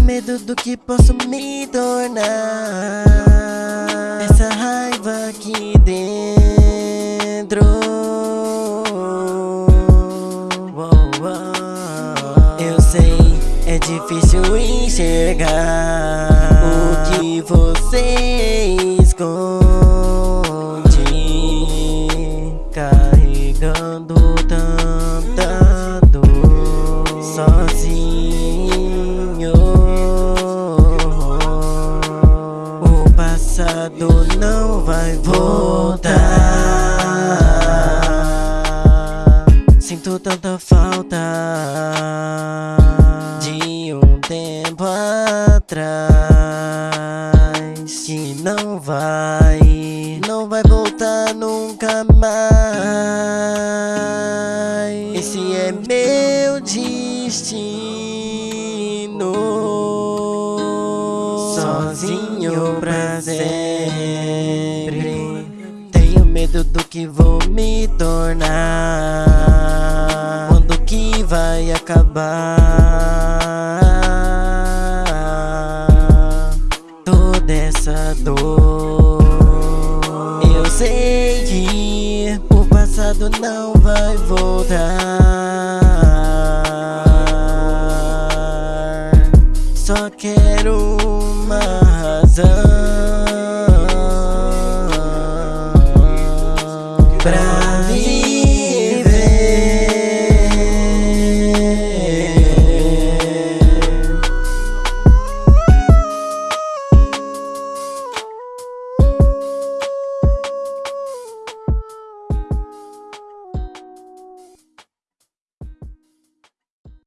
medo do que posso me tornar. Essa raiva aqui dentro. Eu sei, é difícil enxergar O que você esconde passado não vai voltar. Sinto tanta falta De um tempo atrás Que não vai Não vai voltar nunca mais. Esse é meu destino Sozinho pra sempre Tenho medo do que vou me tornar. Quando que vai acabar? Toda essa dor. Eu sei que o passado não vai voltar. Só quero uma razão. Pra viver